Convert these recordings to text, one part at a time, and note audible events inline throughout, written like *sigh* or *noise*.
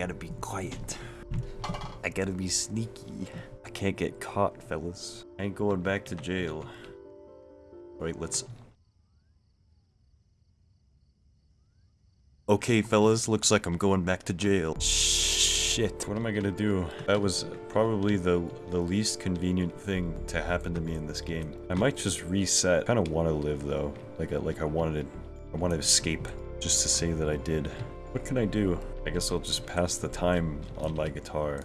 gotta be quiet. I gotta be sneaky. I can't get caught, fellas. I ain't going back to jail. Alright, let's... Okay, fellas, looks like I'm going back to jail. Shit, what am I gonna do? That was probably the, the least convenient thing to happen to me in this game. I might just reset. Kinda wanna live, though. Like, I, like I wanted to... I want to escape, just to say that I did. What can I do? I guess I'll just pass the time on my guitar.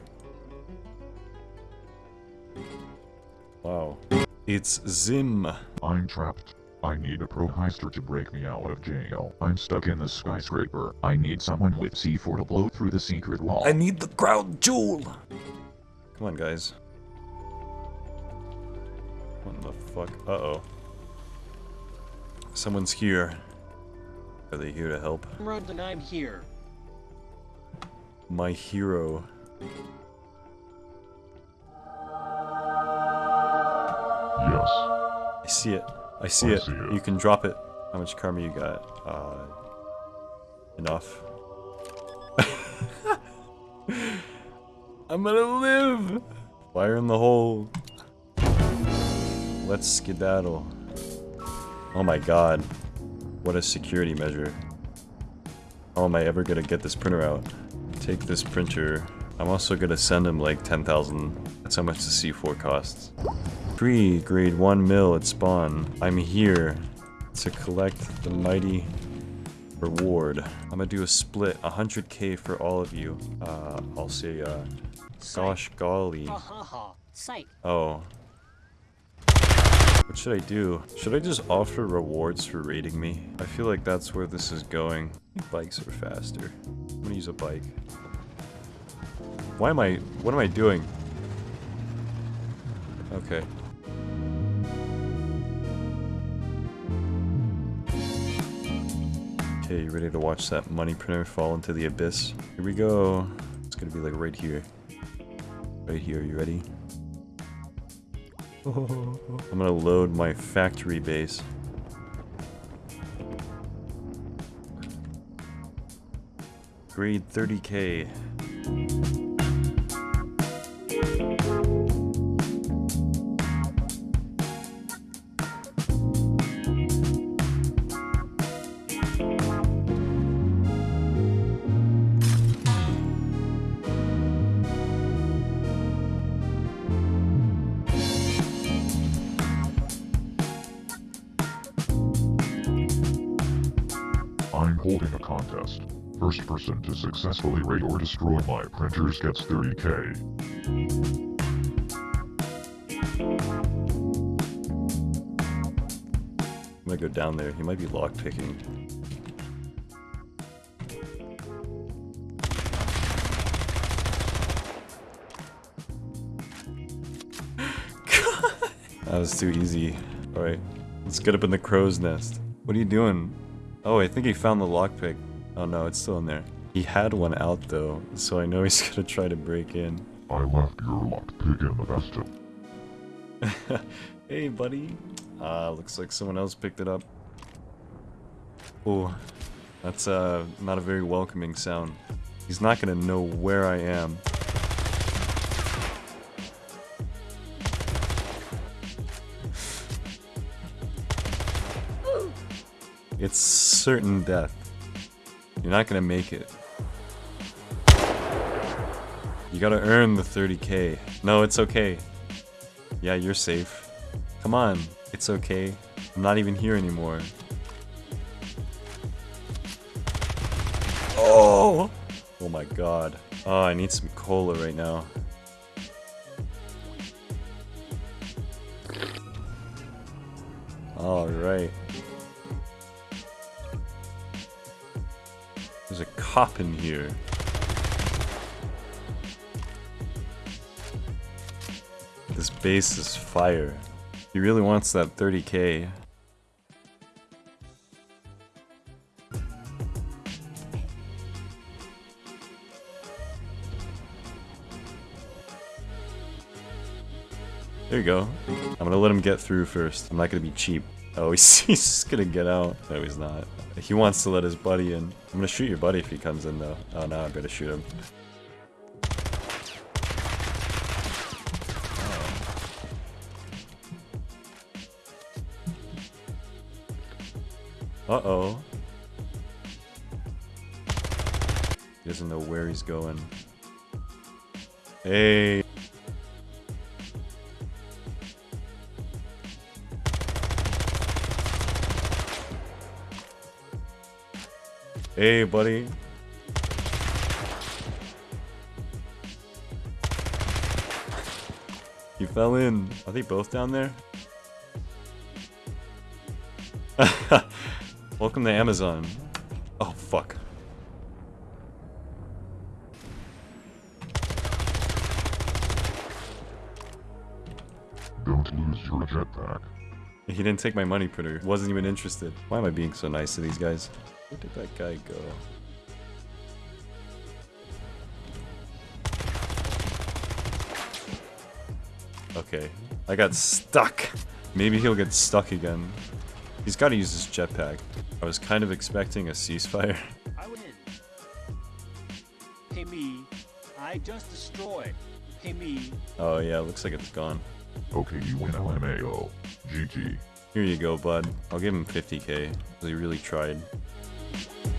Wow. It's Zim. I'm trapped. I need a pro heister to break me out of jail. I'm stuck in the skyscraper. I need someone with C4 to blow through the secret wall. I need the crown jewel! Come on, guys. What the fuck? Uh-oh. Someone's here. Are they here to help? Road and I'm here. My hero. Yes. I see it. I see, I it. see it. You can drop it. How much karma you got? Uh, enough. *laughs* I'm gonna live! Fire in the hole. Let's skedaddle. Oh my god. What a security measure. How am I ever gonna get this printer out? Take this printer. I'm also gonna send him like 10,000. That's how much the C4 costs. Free grade 1 mil at spawn. I'm here to collect the mighty reward. I'm gonna do a split, 100k for all of you. Uh, I'll say, uh, gosh golly. Oh. What should I do? Should I just offer rewards for raiding me? I feel like that's where this is going. Bikes are faster. I'm gonna use a bike. Why am I- what am I doing? Okay. Okay, you ready to watch that money printer fall into the abyss? Here we go. It's gonna be like right here. Right here, you ready? *laughs* I'm gonna load my factory base. Grade 30k. I'm holding a contest. First person to successfully raid or destroy my printers gets 30k. I'm gonna go down there. He might be lockpicking. *laughs* that was too easy. Alright, let's get up in the crow's nest. What are you doing? Oh, I think he found the lockpick. Oh no, it's still in there. He had one out though, so I know he's *laughs* gonna try to break in. I left your lockpick in the basket. *laughs* hey, buddy. Uh, looks like someone else picked it up. Oh, that's uh, not a very welcoming sound. He's not gonna know where I am. It's certain death. You're not gonna make it. You gotta earn the 30k. No, it's okay. Yeah, you're safe. Come on, it's okay. I'm not even here anymore. Oh! Oh my god. Oh, I need some cola right now. Alright. There's a cop in here. This base is fire. He really wants that 30k. There you go. I'm gonna let him get through first. I'm not gonna be cheap. Oh, *laughs* he's, he's gonna get out. No, he's not. He wants to let his buddy in. I'm gonna shoot your buddy if he comes in, though. Oh, no, I better shoot him. Oh. Uh-oh. He doesn't know where he's going. Hey. Hey, buddy. He fell in. Are they both down there? *laughs* Welcome to Amazon. Oh, fuck. Don't lose your jetpack. He didn't take my money printer. Wasn't even interested. Why am I being so nice to these guys? Where did that guy go? Okay. I got stuck. Maybe he'll get stuck again. He's got to use his jetpack. I was kind of expecting a ceasefire. I win. Hey me. I just destroyed. Hey me. Oh yeah, looks like it's gone. Okay, you win LMAO. GG. Here you go, bud. I'll give him 50k. He really tried. Yeah.